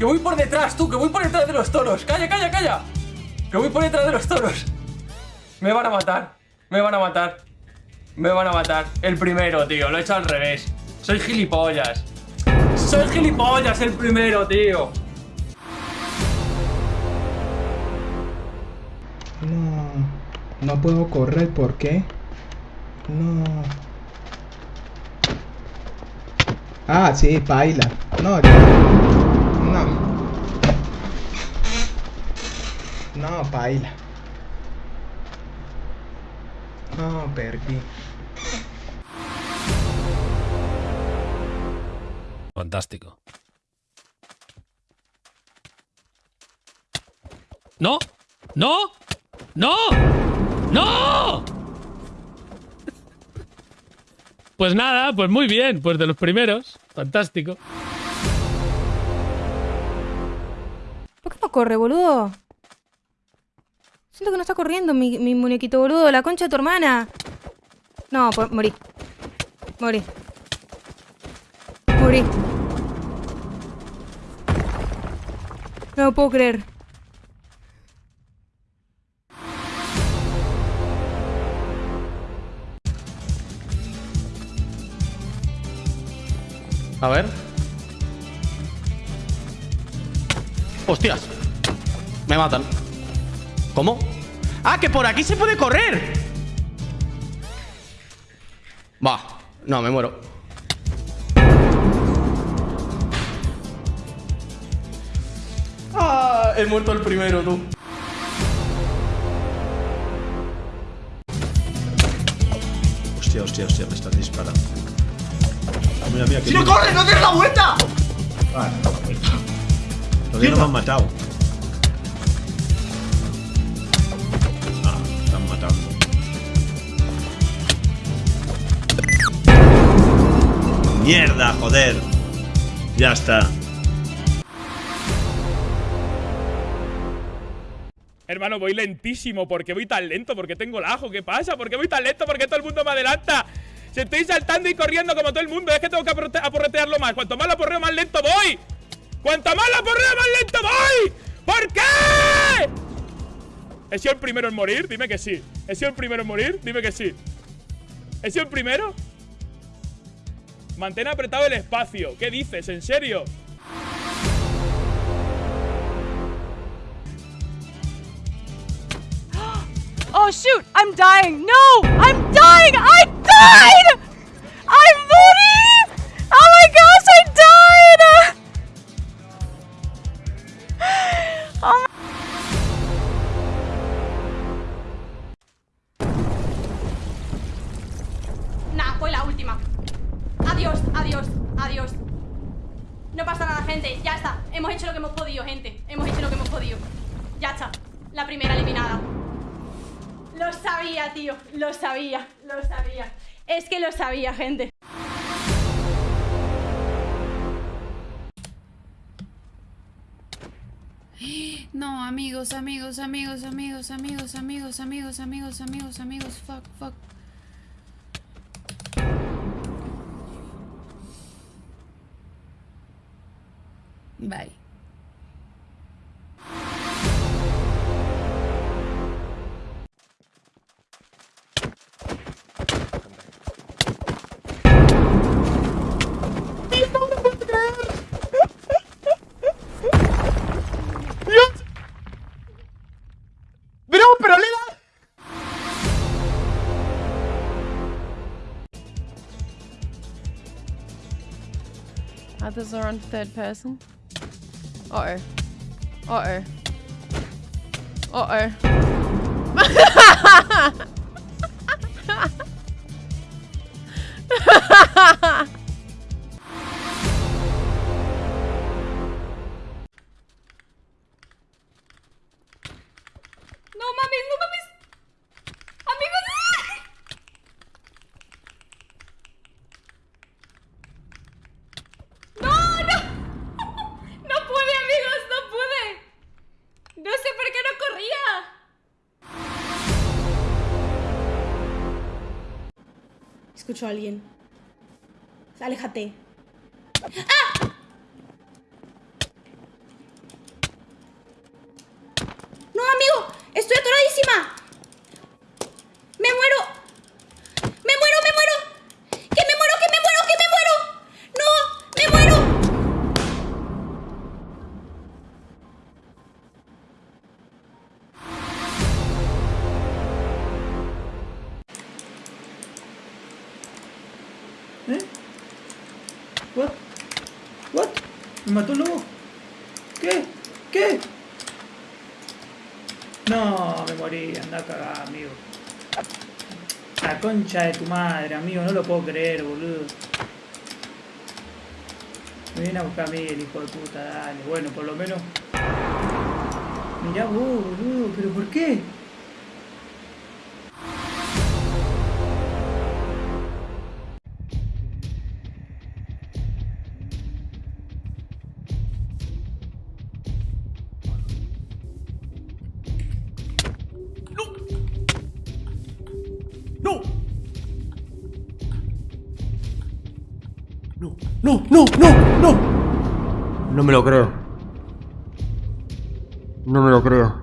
Que voy por detrás, tú, que voy por detrás de los toros. Calla, calla, calla. Que voy por detrás de los toros. Me van a matar. Me van a matar. Me van a matar. El primero, tío. Lo he hecho al revés. Soy gilipollas. Soy gilipollas el primero, tío. No. No puedo correr, ¿por qué? No. Ah, sí, baila. No, ya. No. No, baila. No, perdí. Fantástico. ¡No! ¡No! ¡No! ¡No! Pues nada, pues muy bien, pues de los primeros. Fantástico. ¿Por qué no corre, boludo? Siento que no está corriendo mi, muñequito, boludo. La concha de tu hermana. No, pues morí. Morí. Morí. No lo puedo creer. A ver. ¡Hostias! Me matan. ¿Cómo? ¡Ah, que por aquí se puede correr! Va. No, me muero. ¡Ah! He muerto el primero, tú. Hostia, hostia, hostia, me están disparando. Mira, mira, ¡Si no corres, no des la vuelta! Vale, no, la vuelta. Todavía no me han matado. ¡Mierda, joder! Ya está. Hermano, voy lentísimo. ¿Por qué voy tan lento? ¿Por qué tengo el ajo? ¿Qué pasa? ¿Por qué voy tan lento? ¿Por qué todo el mundo me adelanta? Si estoy saltando y corriendo como todo el mundo, es que tengo que aporretearlo más. Cuanto más lo aporreo, más lento voy. Cuanto más lo aporreo, más lento voy. ¿Por qué? ¿He sido el primero en morir? Dime que sí. ¿He sido el primero en morir? Dime que sí. ¿He sido el primero? Mantén apretado el espacio. ¿Qué dices? ¿En serio? Oh shoot, I'm dying. No, I'm dying. I died. I'm morí. Oh my gosh, I died. Oh my Hemos hecho lo que hemos podido, gente. Hemos hecho lo que hemos podido. Ya está. La primera eliminada. Lo sabía, tío. Lo sabía. Lo sabía. Es que lo sabía, gente. No, amigos, amigos, amigos, amigos, amigos, amigos, amigos, amigos, amigos, amigos, fuck, fuck. Bye. ¡Pero, pero le da! Others are on third person. Uh oh. Uh oh. Uh oh. No mames, no mames. Escucho a alguien. Aléjate. ¡Ah! ¡No, amigo! ¡Estoy atoradísima! What? What? ¿Me mató el lobo? ¿Qué? ¿Qué? No, me morí, anda a cagar, amigo. La concha de tu madre, amigo, no lo puedo creer, boludo. Me viene a buscar a mí el hijo de puta, dale. Bueno, por lo menos. Mirá vos, boludo, pero ¿por qué? ¡No! ¡No! ¡No! ¡No! ¡No! No me lo creo. No me lo creo.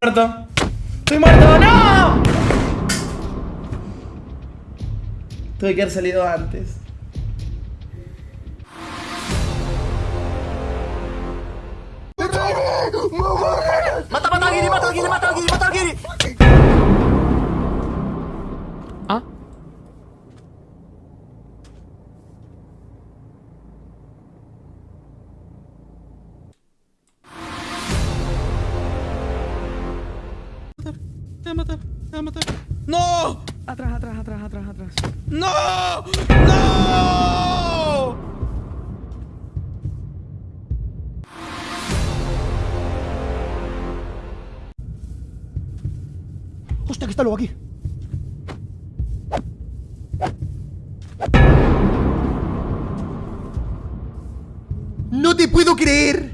muerto. Estoy muerto, no. Tuve que haber salido antes. ¡Mata, mata a Giri, mata a Giri, mata a Giri, mata a Giri! Te va a matar, te va a matar. ¡No! Atrás, atrás, atrás, atrás, atrás. ¡No! ¡No! Hostia, que está luego aquí. ¡No te puedo creer!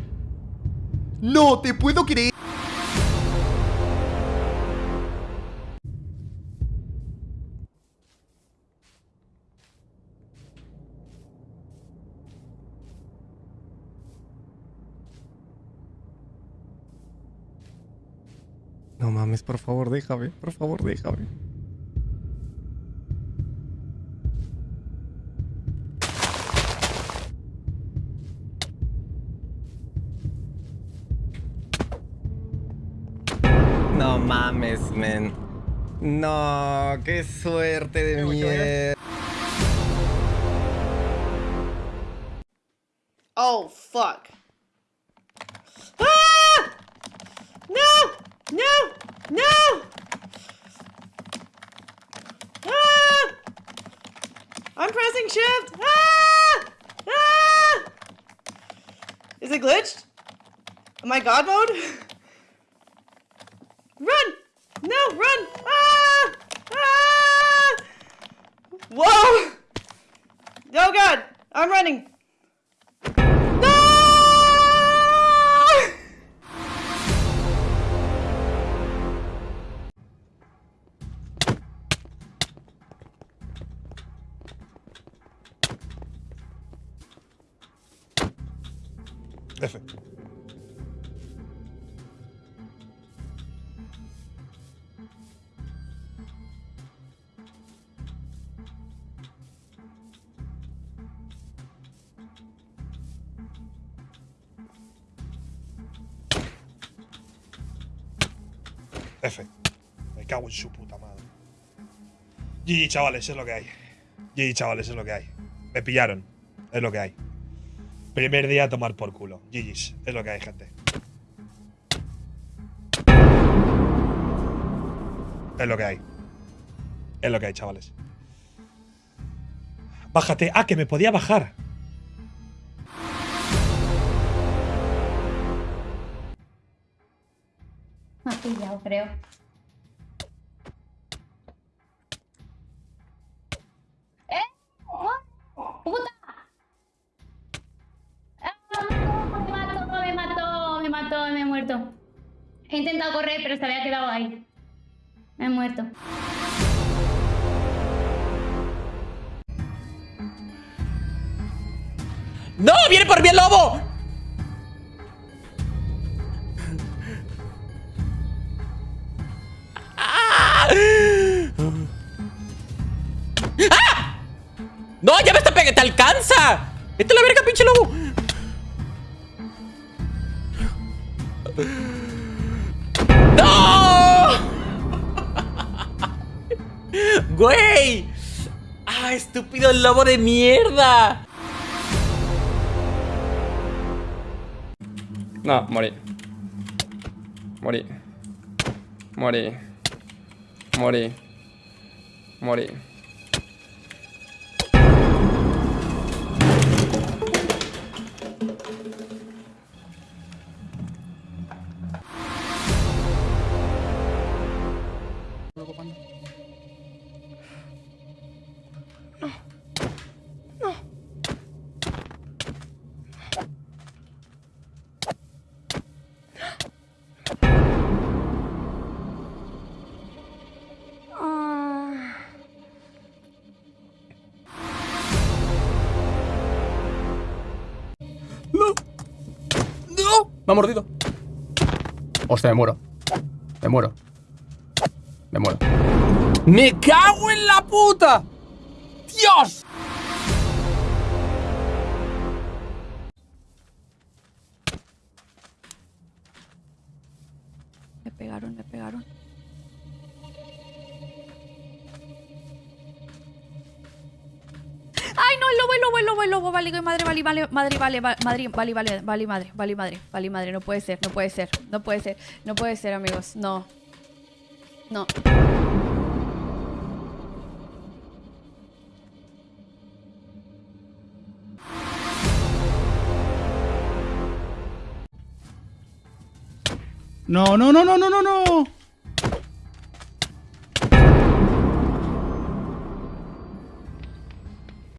¡No te puedo creer! No mames, por favor, déjame. Por favor, déjame. No mames, men. No, qué suerte de mierda. Oh, fuck. No! No! Ah! I'm pressing shift. Ah! Ah! Is it glitched? Am I God mode? Run! No, run! Ah! Ah! Whoa! Oh god! I'm running! F. F. Me cago en su puta madre. GG, chavales, es lo que hay. GG, chavales, es lo que hay. Me pillaron. Es lo que hay. Primer día a tomar por culo. GG's. Es lo que hay, gente. Es lo que hay. Es lo que hay, chavales. Bájate. Ah, que me podía bajar. Me has pillado, creo. Pero se había quedado ahí. Me he muerto. ¡No! ¡Viene por mí el lobo! ¡Ah! ¡Ah! ¡No! ¡Ya me está pegando! ¡Te alcanza! ¡Vete a la verga, pinche lobo! ¡Güey! ¡Ah, estúpido lobo de mierda! No, morí. Morí. Morí. Morí. Morí. Me ha mordido. Hostia, me muero. Me muero. Me muero. ¡Me cago en la puta! ¡Dios! Me pegaron, me pegaron. Lobo, el lobo. Vale, madre, vale, vale, madre, vale, va- madre, vale, vale, vale, madre, vale, madre, vale, madre. No puede ser, no puede ser, no puede ser, no puede ser, amigos. No. No. No, no, no, no, no, no, no.